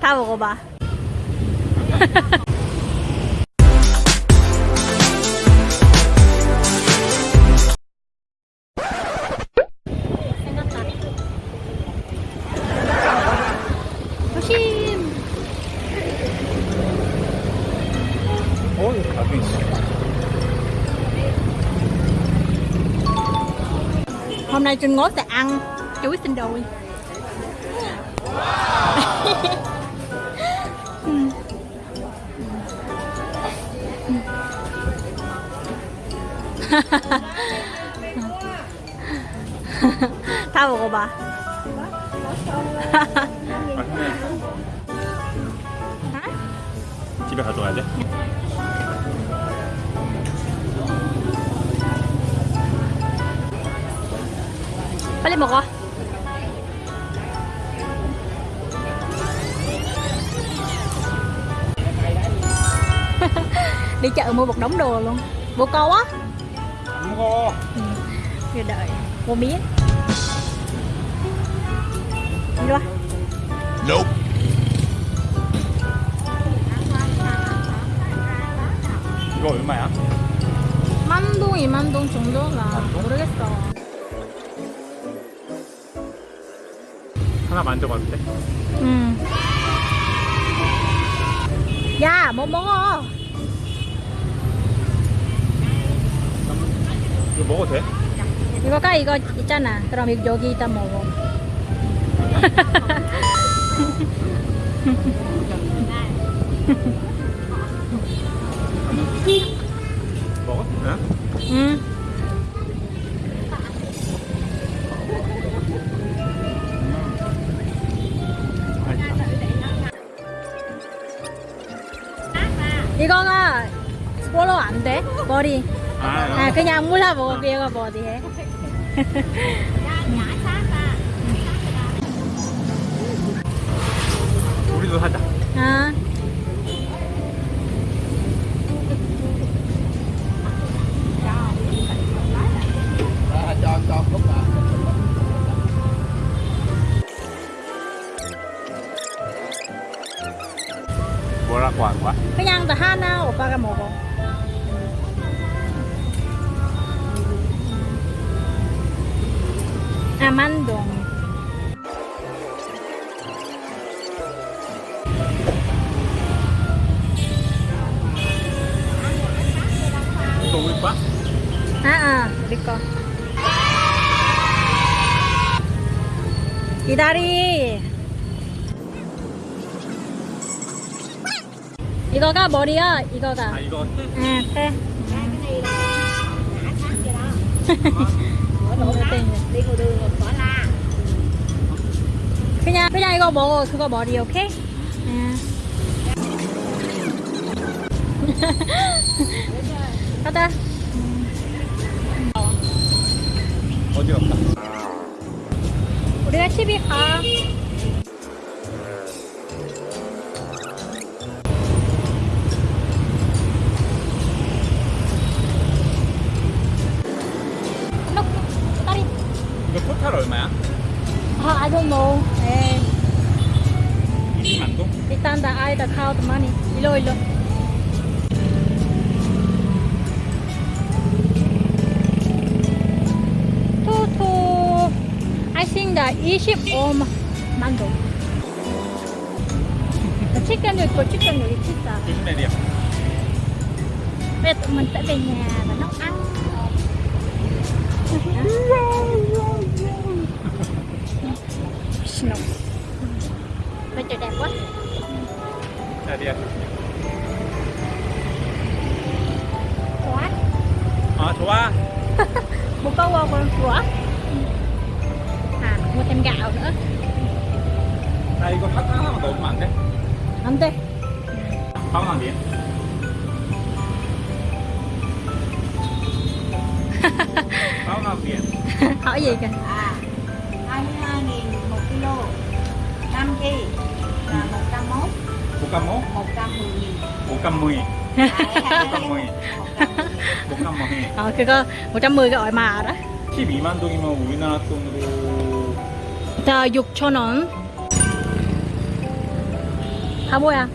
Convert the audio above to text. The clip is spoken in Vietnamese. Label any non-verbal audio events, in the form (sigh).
다 먹어봐. 생겼다. 조심. 어, 여기 가게 있어. Hôm nay Trinh Ngố sẽ ăn chuối xin đồi. 다 먹어봐. 맛있네. 집에 가져와야 돼? 빨리 먹어. Đi chợ mua một đống đồ luôn. Mua câu á. 안 먹어. Rồi đợi. Đi qua. Nope. 이거 얼마야? 만동, 이만동 정도가 모르겠어. 하나 만져봐도 돼? 응. 야, 뭐 먹어? 이거 먹어도 돼? 이거가 이거 있잖아. 그럼 이- 여기 있다 먹어. 먹어? 응? 응. 이거가 스포로 안 돼. 머리. 아, 아, 그냥 물라 먹어. 얘가 머리 해. 우리도 사자. 아. 뭐라고 한 거야? 그냥 다 하나 오빠가 먹어. Amandong. Tubig ba? Ah, ah, di ko. Idari. 이거가 머리야, 이거가. 아, 이거? 응, 네. 이거 먹어 그거 머리 오케이? 응. (laughs) 가자 어디 갔다? 우리가 집에 가 토탈 얼마야? 아, I don't know 에20 Itanda ai ta khao ta mani ilo ilo. Tu tu. I think that Egypt or Mando. (laughs) Chicken rồi có chicken rồi pizza. Chicken này. Bây giờ tụi mình sẽ về nhà và nấu ăn. (laughs) Chua (laughs) Một câu không con À mua thêm gạo nữa. Đây con thắt nó mà tụi mặn thế, Ăn thế. Không làm (laughs) gì Không làm (laughs) gì Hỏi gì kìa. À 22 à, nghìn một kilo. 5 kg là 101 101 110 nghìn. 110 110 아 그거 510가 얼마 알아? 12만 동이면 우리나라 돈으로 다 6천원 바보야